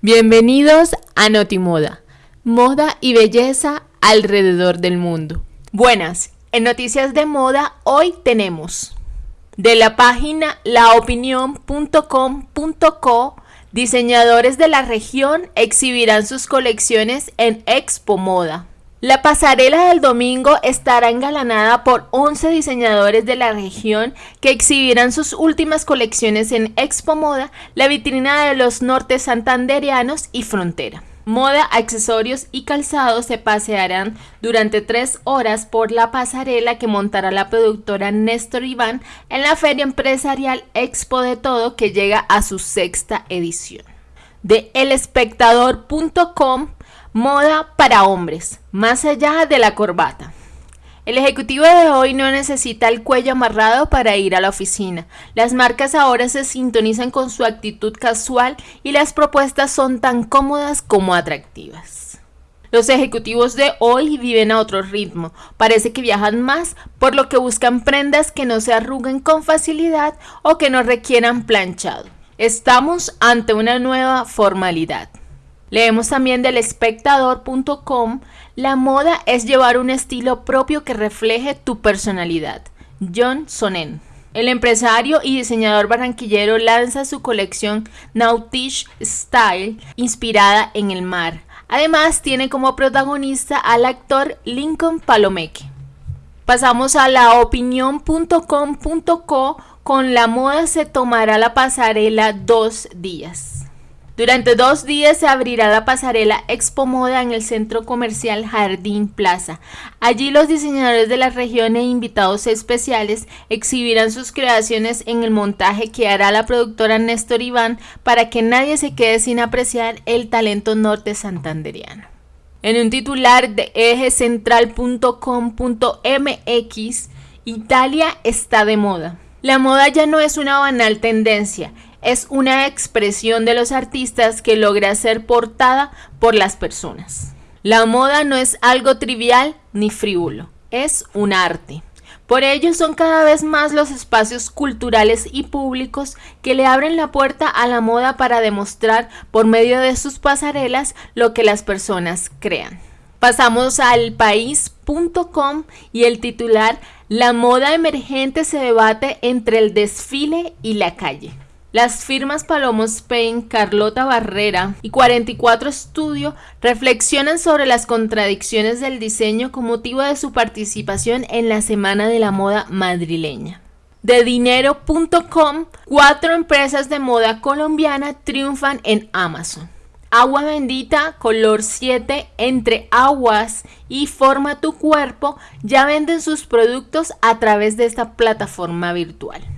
Bienvenidos a Notimoda, moda y belleza alrededor del mundo. Buenas, en Noticias de Moda hoy tenemos de la página laopinión.com.co diseñadores de la región exhibirán sus colecciones en Expo Moda. La pasarela del domingo estará engalanada por 11 diseñadores de la región que exhibirán sus últimas colecciones en Expo Moda, la vitrina de los nortes santanderianos y frontera. Moda, accesorios y calzados se pasearán durante tres horas por la pasarela que montará la productora Néstor Iván en la feria empresarial Expo de Todo que llega a su sexta edición. De elespectador.com Moda para hombres, más allá de la corbata. El ejecutivo de hoy no necesita el cuello amarrado para ir a la oficina. Las marcas ahora se sintonizan con su actitud casual y las propuestas son tan cómodas como atractivas. Los ejecutivos de hoy viven a otro ritmo, parece que viajan más, por lo que buscan prendas que no se arruguen con facilidad o que no requieran planchado. Estamos ante una nueva formalidad. Leemos también del espectador.com, la moda es llevar un estilo propio que refleje tu personalidad. John Sonnen. El empresario y diseñador barranquillero lanza su colección Nautish Style, inspirada en el mar. Además, tiene como protagonista al actor Lincoln Palomeque. Pasamos a laopinión.com.co con la moda se tomará la pasarela dos días. Durante dos días se abrirá la pasarela Expo Moda en el centro comercial Jardín Plaza. Allí los diseñadores de la región e invitados especiales exhibirán sus creaciones en el montaje que hará la productora Néstor Iván para que nadie se quede sin apreciar el talento norte santanderiano. En un titular de ejecentral.com.mx, Italia está de moda. La moda ya no es una banal tendencia, es una expresión de los artistas que logra ser portada por las personas. La moda no es algo trivial ni frívolo, es un arte. Por ello son cada vez más los espacios culturales y públicos que le abren la puerta a la moda para demostrar por medio de sus pasarelas lo que las personas crean. Pasamos al país.com y el titular La moda emergente se debate entre el desfile y la calle. Las firmas Palomo Spain, Carlota Barrera y 44 Studio reflexionan sobre las contradicciones del diseño con motivo de su participación en la Semana de la Moda madrileña. De dinero.com, cuatro empresas de moda colombiana triunfan en Amazon. Agua Bendita, color 7, entre aguas y forma tu cuerpo, ya venden sus productos a través de esta plataforma virtual.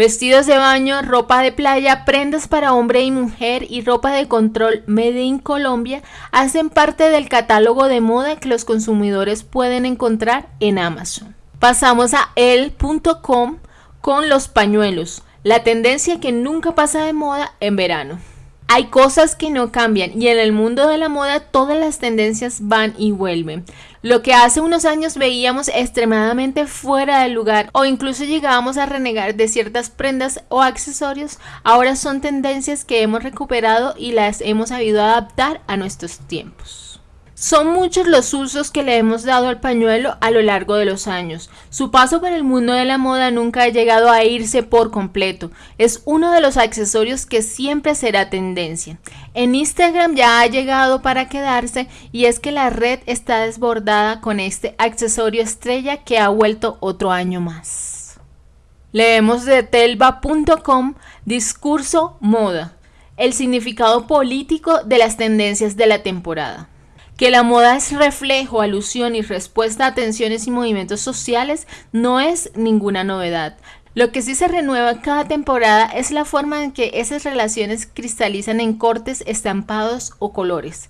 Vestidos de baño, ropa de playa, prendas para hombre y mujer y ropa de control Made in Colombia hacen parte del catálogo de moda que los consumidores pueden encontrar en Amazon. Pasamos a el.com con los pañuelos, la tendencia que nunca pasa de moda en verano. Hay cosas que no cambian y en el mundo de la moda todas las tendencias van y vuelven. Lo que hace unos años veíamos extremadamente fuera de lugar o incluso llegábamos a renegar de ciertas prendas o accesorios, ahora son tendencias que hemos recuperado y las hemos sabido adaptar a nuestros tiempos. Son muchos los usos que le hemos dado al pañuelo a lo largo de los años. Su paso por el mundo de la moda nunca ha llegado a irse por completo. Es uno de los accesorios que siempre será tendencia. En Instagram ya ha llegado para quedarse y es que la red está desbordada con este accesorio estrella que ha vuelto otro año más. Leemos de telva.com Discurso Moda. El significado político de las tendencias de la temporada. Que la moda es reflejo, alusión y respuesta a tensiones y movimientos sociales no es ninguna novedad. Lo que sí se renueva cada temporada es la forma en que esas relaciones cristalizan en cortes, estampados o colores.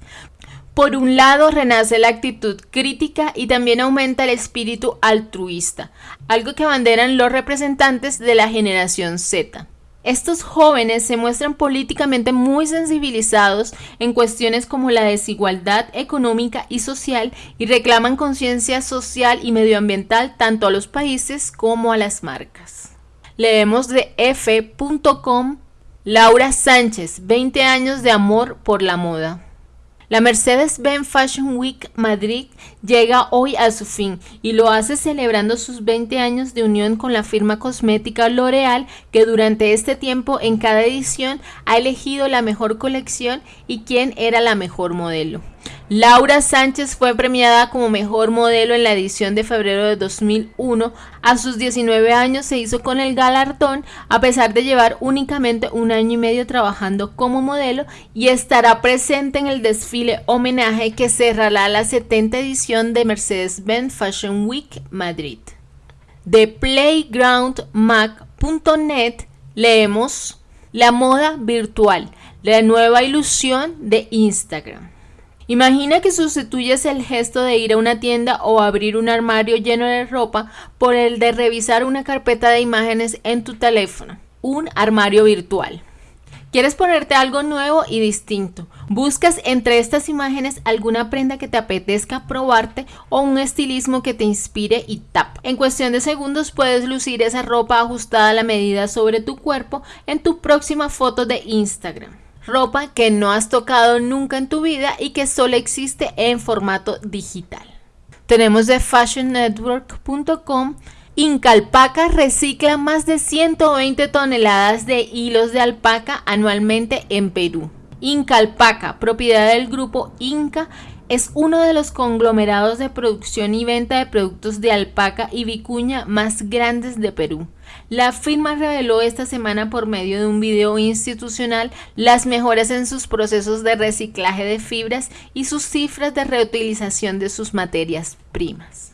Por un lado, renace la actitud crítica y también aumenta el espíritu altruista, algo que abanderan los representantes de la generación Z. Estos jóvenes se muestran políticamente muy sensibilizados en cuestiones como la desigualdad económica y social y reclaman conciencia social y medioambiental tanto a los países como a las marcas. Leemos de f.com Laura Sánchez, 20 años de amor por la moda. La Mercedes-Benz Fashion Week Madrid llega hoy a su fin y lo hace celebrando sus 20 años de unión con la firma cosmética L'Oreal que durante este tiempo en cada edición ha elegido la mejor colección y quién era la mejor modelo. Laura Sánchez fue premiada como mejor modelo en la edición de febrero de 2001. A sus 19 años se hizo con el galardón a pesar de llevar únicamente un año y medio trabajando como modelo y estará presente en el desfile homenaje que cerrará la 70 edición de Mercedes-Benz Fashion Week Madrid. De playgroundmac.net leemos La moda virtual, la nueva ilusión de Instagram. Imagina que sustituyes el gesto de ir a una tienda o abrir un armario lleno de ropa por el de revisar una carpeta de imágenes en tu teléfono, un armario virtual. Quieres ponerte algo nuevo y distinto. Buscas entre estas imágenes alguna prenda que te apetezca probarte o un estilismo que te inspire y tap. En cuestión de segundos puedes lucir esa ropa ajustada a la medida sobre tu cuerpo en tu próxima foto de Instagram ropa que no has tocado nunca en tu vida y que solo existe en formato digital. Tenemos de fashionnetwork.com Inca Alpaca recicla más de 120 toneladas de hilos de alpaca anualmente en Perú. Inca Alpaca, propiedad del grupo Inca, es uno de los conglomerados de producción y venta de productos de alpaca y vicuña más grandes de Perú. La firma reveló esta semana por medio de un video institucional las mejoras en sus procesos de reciclaje de fibras y sus cifras de reutilización de sus materias primas.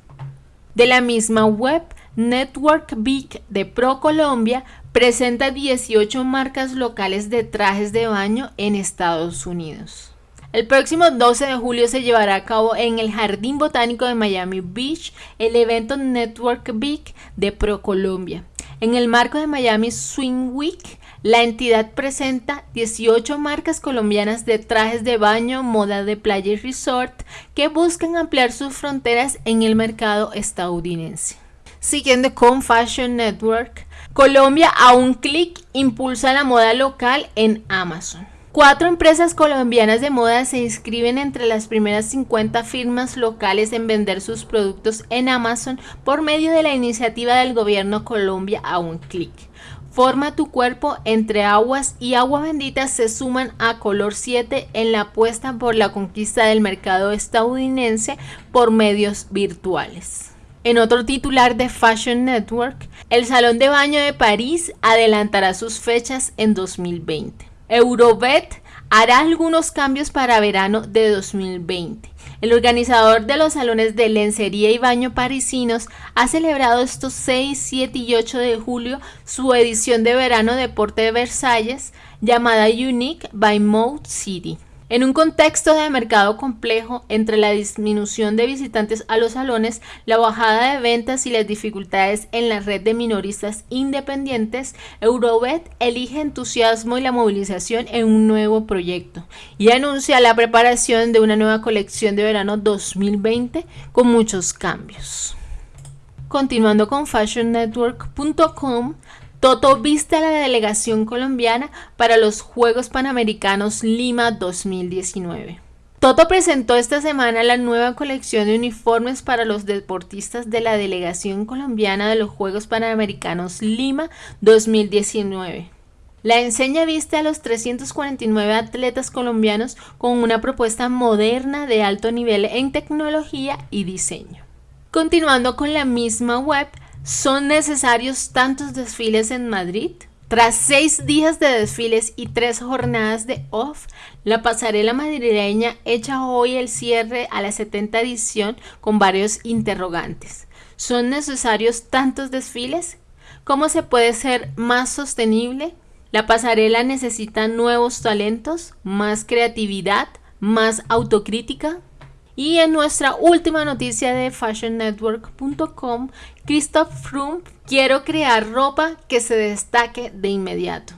De la misma web, Network Big de ProColombia presenta 18 marcas locales de trajes de baño en Estados Unidos. El próximo 12 de julio se llevará a cabo en el Jardín Botánico de Miami Beach el evento Network Big de ProColombia. En el marco de Miami Swing Week, la entidad presenta 18 marcas colombianas de trajes de baño, moda de playa y resort que buscan ampliar sus fronteras en el mercado estadounidense. Siguiendo con Fashion Network, Colombia a un clic impulsa la moda local en Amazon. Cuatro empresas colombianas de moda se inscriben entre las primeras 50 firmas locales en vender sus productos en Amazon por medio de la iniciativa del gobierno Colombia a un clic. Forma tu cuerpo entre aguas y agua bendita se suman a Color 7 en la apuesta por la conquista del mercado estadounidense por medios virtuales. En otro titular de Fashion Network, el Salón de Baño de París adelantará sus fechas en 2020. Eurobet hará algunos cambios para verano de 2020. El organizador de los salones de lencería y baño parisinos ha celebrado estos 6, 7 y 8 de julio su edición de verano Deporte de Versalles llamada Unique by Mode City. En un contexto de mercado complejo entre la disminución de visitantes a los salones, la bajada de ventas y las dificultades en la red de minoristas independientes, Eurobet elige entusiasmo y la movilización en un nuevo proyecto y anuncia la preparación de una nueva colección de verano 2020 con muchos cambios. Continuando con fashionnetwork.com, Toto viste a la delegación colombiana para los Juegos Panamericanos Lima 2019. Toto presentó esta semana la nueva colección de uniformes para los deportistas de la delegación colombiana de los Juegos Panamericanos Lima 2019. La enseña viste a los 349 atletas colombianos con una propuesta moderna de alto nivel en tecnología y diseño. Continuando con la misma web, ¿Son necesarios tantos desfiles en Madrid? Tras seis días de desfiles y tres jornadas de off, la pasarela madrileña echa hoy el cierre a la 70 edición con varios interrogantes. ¿Son necesarios tantos desfiles? ¿Cómo se puede ser más sostenible? La pasarela necesita nuevos talentos, más creatividad, más autocrítica. Y en nuestra última noticia de fashionnetwork.com, Christoph Froome, quiero crear ropa que se destaque de inmediato.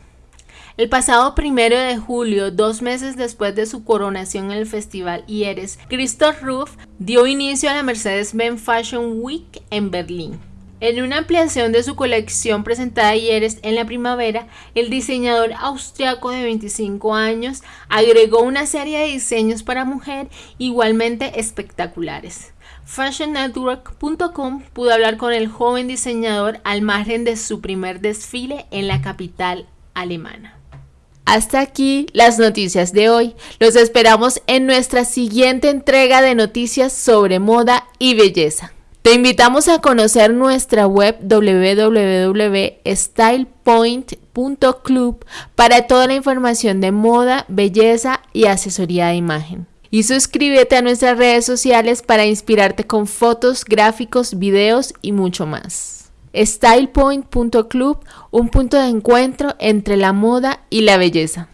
El pasado primero de julio, dos meses después de su coronación en el festival IERES, Christoph Ruff dio inicio a la Mercedes-Benz Fashion Week en Berlín. En una ampliación de su colección presentada ayer en la primavera, el diseñador austriaco de 25 años agregó una serie de diseños para mujer igualmente espectaculares. FashionNetwork.com pudo hablar con el joven diseñador al margen de su primer desfile en la capital alemana. Hasta aquí las noticias de hoy. Los esperamos en nuestra siguiente entrega de noticias sobre moda y belleza. Te invitamos a conocer nuestra web www.stylepoint.club para toda la información de moda, belleza y asesoría de imagen. Y suscríbete a nuestras redes sociales para inspirarte con fotos, gráficos, videos y mucho más. StylePoint.club, un punto de encuentro entre la moda y la belleza.